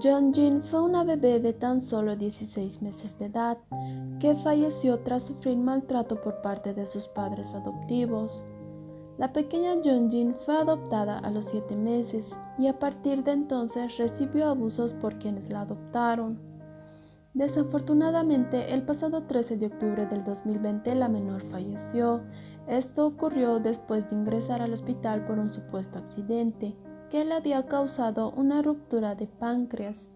Jin fue una bebé de tan solo 16 meses de edad que falleció tras sufrir maltrato por parte de sus padres adoptivos. La pequeña Jin fue adoptada a los 7 meses y a partir de entonces recibió abusos por quienes la adoptaron. Desafortunadamente, el pasado 13 de octubre del 2020 la menor falleció. Esto ocurrió después de ingresar al hospital por un supuesto accidente que le había causado una ruptura de páncreas.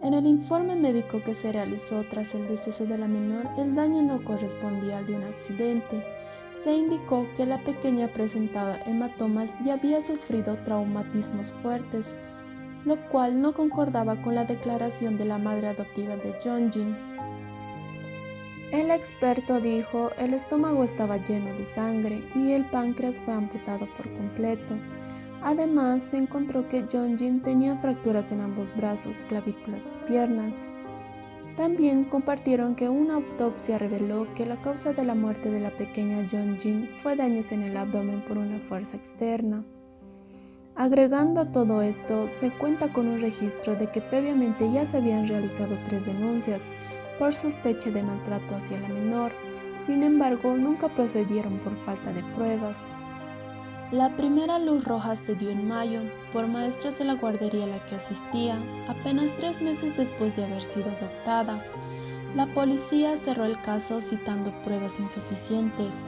En el informe médico que se realizó tras el deceso de la menor, el daño no correspondía al de un accidente. Se indicó que la pequeña presentaba hematomas y había sufrido traumatismos fuertes, lo cual no concordaba con la declaración de la madre adoptiva de Jin. El experto dijo el estómago estaba lleno de sangre y el páncreas fue amputado por completo. Además, se encontró que Jin tenía fracturas en ambos brazos, clavículas y piernas. También compartieron que una autopsia reveló que la causa de la muerte de la pequeña Jin fue daños en el abdomen por una fuerza externa. Agregando a todo esto, se cuenta con un registro de que previamente ya se habían realizado tres denuncias por sospecha de maltrato hacia la menor, sin embargo nunca procedieron por falta de pruebas. La primera luz roja se dio en mayo por maestros en la guardería a la que asistía, apenas tres meses después de haber sido adoptada. La policía cerró el caso citando pruebas insuficientes.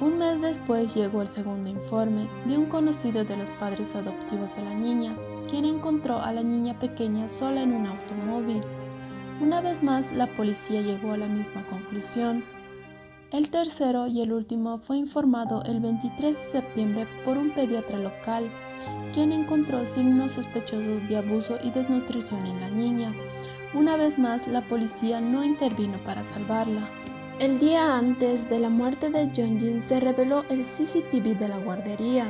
Un mes después llegó el segundo informe de un conocido de los padres adoptivos de la niña, quien encontró a la niña pequeña sola en un automóvil. Una vez más, la policía llegó a la misma conclusión. El tercero y el último fue informado el 23 de septiembre por un pediatra local, quien encontró signos sospechosos de abuso y desnutrición en la niña. Una vez más, la policía no intervino para salvarla. El día antes de la muerte de Jin se reveló el CCTV de la guardería.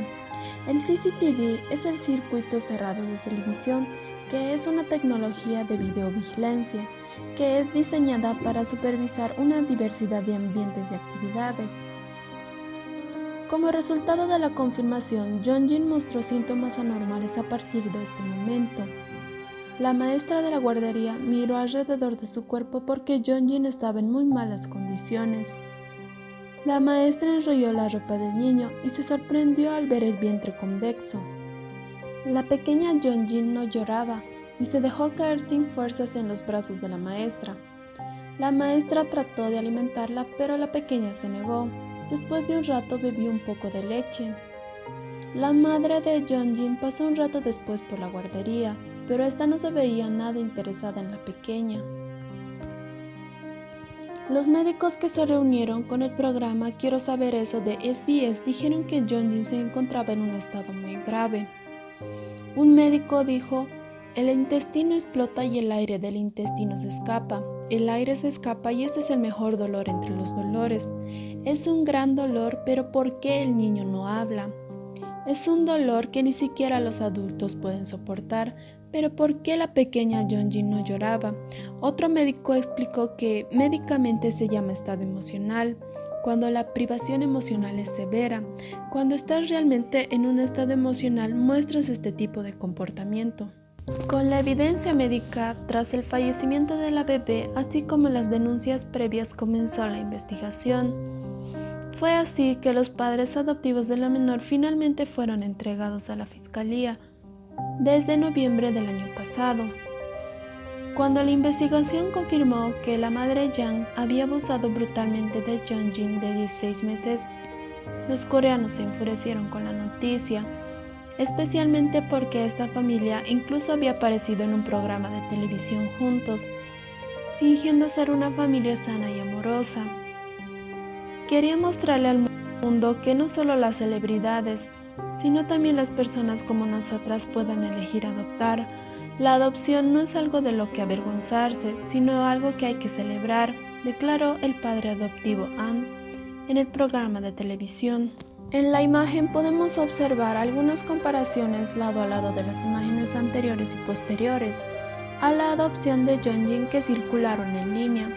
El CCTV es el circuito cerrado de televisión, que es una tecnología de videovigilancia que es diseñada para supervisar una diversidad de ambientes y actividades. Como resultado de la confirmación, Jin mostró síntomas anormales a partir de este momento. La maestra de la guardería miró alrededor de su cuerpo porque Jin estaba en muy malas condiciones. La maestra enrolló la ropa del niño y se sorprendió al ver el vientre convexo. La pequeña Jin no lloraba, y se dejó caer sin fuerzas en los brazos de la maestra. La maestra trató de alimentarla, pero la pequeña se negó. Después de un rato bebió un poco de leche. La madre de Jin pasó un rato después por la guardería, pero esta no se veía nada interesada en la pequeña. Los médicos que se reunieron con el programa Quiero saber eso de SBS dijeron que Jin se encontraba en un estado muy grave. Un médico dijo, el intestino explota y el aire del intestino se escapa. El aire se escapa y ese es el mejor dolor entre los dolores. Es un gran dolor, pero ¿por qué el niño no habla? Es un dolor que ni siquiera los adultos pueden soportar, pero ¿por qué la pequeña Jonji no lloraba? Otro médico explicó que médicamente se llama estado emocional, cuando la privación emocional es severa. Cuando estás realmente en un estado emocional muestras este tipo de comportamiento. Con la evidencia médica tras el fallecimiento de la bebé, así como las denuncias previas, comenzó la investigación. Fue así que los padres adoptivos de la menor finalmente fueron entregados a la fiscalía desde noviembre del año pasado. Cuando la investigación confirmó que la madre Yang había abusado brutalmente de Jin de 16 meses, los coreanos se enfurecieron con la noticia especialmente porque esta familia incluso había aparecido en un programa de televisión juntos, fingiendo ser una familia sana y amorosa. Quería mostrarle al mundo que no solo las celebridades, sino también las personas como nosotras puedan elegir adoptar. La adopción no es algo de lo que avergonzarse, sino algo que hay que celebrar, declaró el padre adoptivo Ann en el programa de televisión. En la imagen podemos observar algunas comparaciones lado a lado de las imágenes anteriores y posteriores a la adopción de Jin que circularon en línea.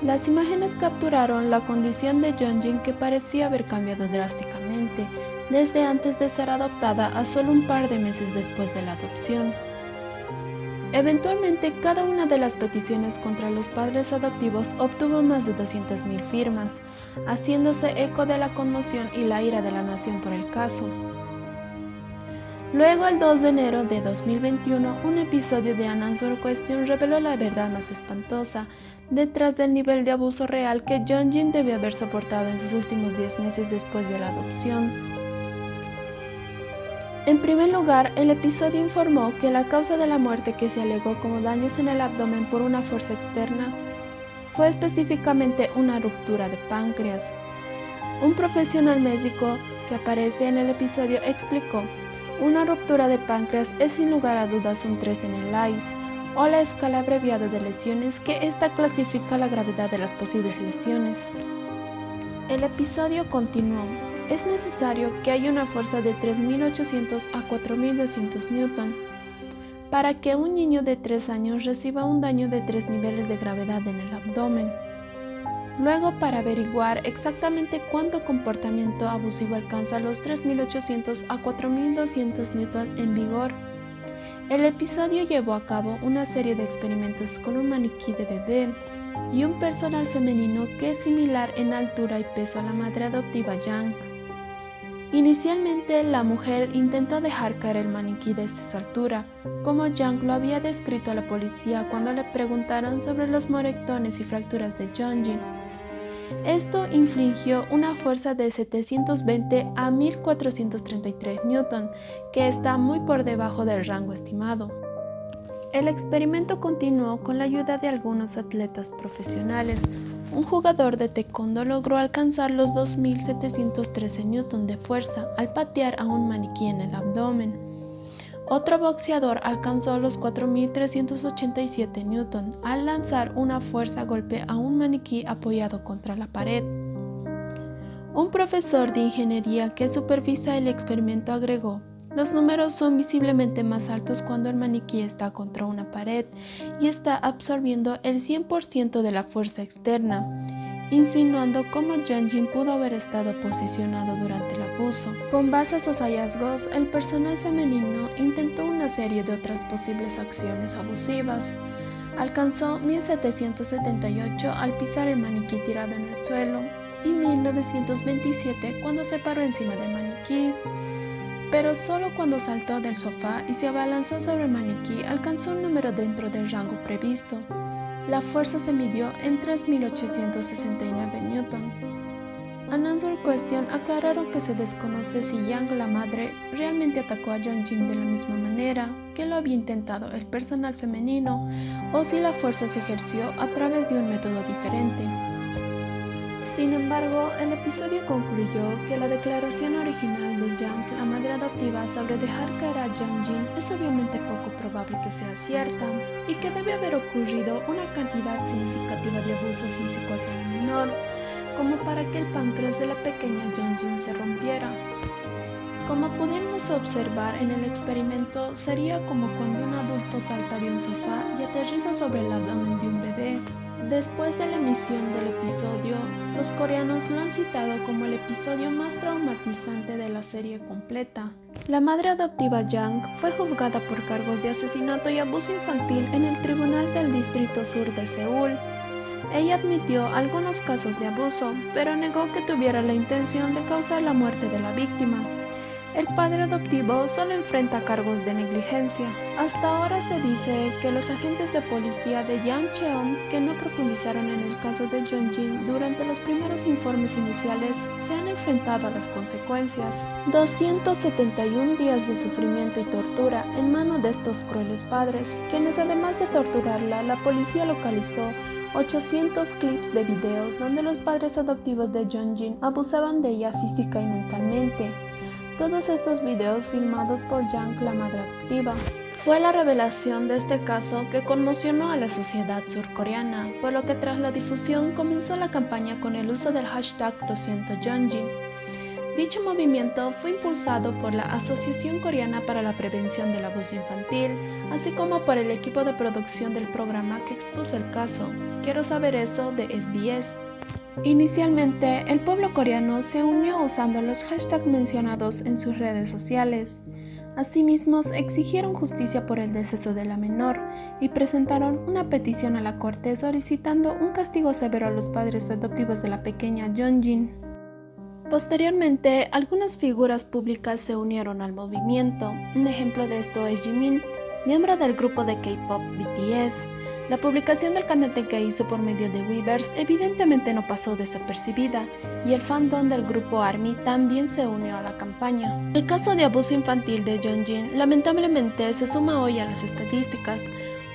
Las imágenes capturaron la condición de Jin que parecía haber cambiado drásticamente desde antes de ser adoptada a solo un par de meses después de la adopción. Eventualmente, cada una de las peticiones contra los padres adoptivos obtuvo más de 200.000 firmas, haciéndose eco de la conmoción y la ira de la nación por el caso. Luego, el 2 de enero de 2021, un episodio de An Answer Question reveló la verdad más espantosa detrás del nivel de abuso real que John Jin debió haber soportado en sus últimos 10 meses después de la adopción. En primer lugar, el episodio informó que la causa de la muerte que se alegó como daños en el abdomen por una fuerza externa fue específicamente una ruptura de páncreas. Un profesional médico que aparece en el episodio explicó, una ruptura de páncreas es sin lugar a dudas un 3 en el ICE, o la escala abreviada de lesiones que esta clasifica la gravedad de las posibles lesiones. El episodio continuó. Es necesario que haya una fuerza de 3.800 a 4.200 newton para que un niño de 3 años reciba un daño de 3 niveles de gravedad en el abdomen. Luego, para averiguar exactamente cuánto comportamiento abusivo alcanza los 3.800 a 4.200 newton en vigor, el episodio llevó a cabo una serie de experimentos con un maniquí de bebé y un personal femenino que es similar en altura y peso a la madre adoptiva Yang. Inicialmente, la mujer intentó dejar caer el maniquí desde su altura, como Yang lo había descrito a la policía cuando le preguntaron sobre los moretones y fracturas de Jin. Esto infligió una fuerza de 720 a 1433 newton, que está muy por debajo del rango estimado. El experimento continuó con la ayuda de algunos atletas profesionales. Un jugador de taekwondo logró alcanzar los 2713 newton de fuerza al patear a un maniquí en el abdomen. Otro boxeador alcanzó los 4.387 newton al lanzar una fuerza golpe a un maniquí apoyado contra la pared. Un profesor de ingeniería que supervisa el experimento agregó, los números son visiblemente más altos cuando el maniquí está contra una pared y está absorbiendo el 100% de la fuerza externa insinuando cómo Jin pudo haber estado posicionado durante el abuso. Con base a esos hallazgos, el personal femenino intentó una serie de otras posibles acciones abusivas. Alcanzó 1778 al pisar el maniquí tirado en el suelo y 1927 cuando se paró encima del maniquí. Pero solo cuando saltó del sofá y se abalanzó sobre el maniquí alcanzó un número dentro del rango previsto. La fuerza se midió en 3.869 newton. An Answer Question aclararon que se desconoce si Yang, la madre, realmente atacó a Jin de la misma manera que lo había intentado el personal femenino o si la fuerza se ejerció a través de un método diferente. Sin embargo, el episodio concluyó que la declaración original de Yang, la madre adoptiva, sobre dejar caer a Jang Jin es obviamente poco probable que sea cierta y que debe haber ocurrido una cantidad significativa de abuso físico hacia el menor, como para que el páncreas de la pequeña Jang Jin se rompiera. Como pudimos observar en el experimento, sería como cuando un adulto salta de un sofá y aterriza sobre el abdomen de un bebé. Después de la emisión del episodio, los coreanos lo han citado como el episodio más traumatizante de la serie completa. La madre adoptiva Yang fue juzgada por cargos de asesinato y abuso infantil en el Tribunal del Distrito Sur de Seúl. Ella admitió algunos casos de abuso, pero negó que tuviera la intención de causar la muerte de la víctima. El padre adoptivo solo enfrenta cargos de negligencia. Hasta ahora se dice que los agentes de policía de Yang Cheon, que no profundizaron en el caso de Jin durante los primeros informes iniciales, se han enfrentado a las consecuencias. 271 días de sufrimiento y tortura en manos de estos crueles padres, quienes además de torturarla, la policía localizó 800 clips de videos donde los padres adoptivos de Jin abusaban de ella física y mentalmente. Todos estos videos filmados por madre adoptiva. Fue la revelación de este caso que conmocionó a la sociedad surcoreana, por lo que tras la difusión comenzó la campaña con el uso del hashtag Lo siento Dicho movimiento fue impulsado por la Asociación Coreana para la Prevención del Abuso Infantil, así como por el equipo de producción del programa que expuso el caso. Quiero saber eso de SBS. Inicialmente, el pueblo coreano se unió usando los hashtags mencionados en sus redes sociales. Asimismo, exigieron justicia por el deceso de la menor y presentaron una petición a la corte solicitando un castigo severo a los padres adoptivos de la pequeña Jin. Posteriormente, algunas figuras públicas se unieron al movimiento. Un ejemplo de esto es Jimin, miembro del grupo de K-pop BTS. La publicación del cantante que hizo por medio de Weavers evidentemente no pasó desapercibida y el fandom del grupo ARMY también se unió a la campaña. El caso de abuso infantil de Jin lamentablemente se suma hoy a las estadísticas,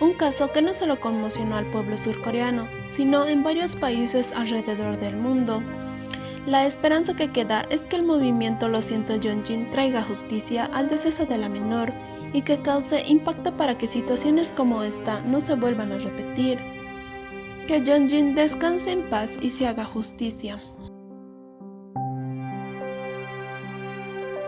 un caso que no solo conmocionó al pueblo surcoreano, sino en varios países alrededor del mundo. La esperanza que queda es que el movimiento Lo siento Jin traiga justicia al deceso de la menor y que cause impacto para que situaciones como esta no se vuelvan a repetir. Que Jin descanse en paz y se haga justicia.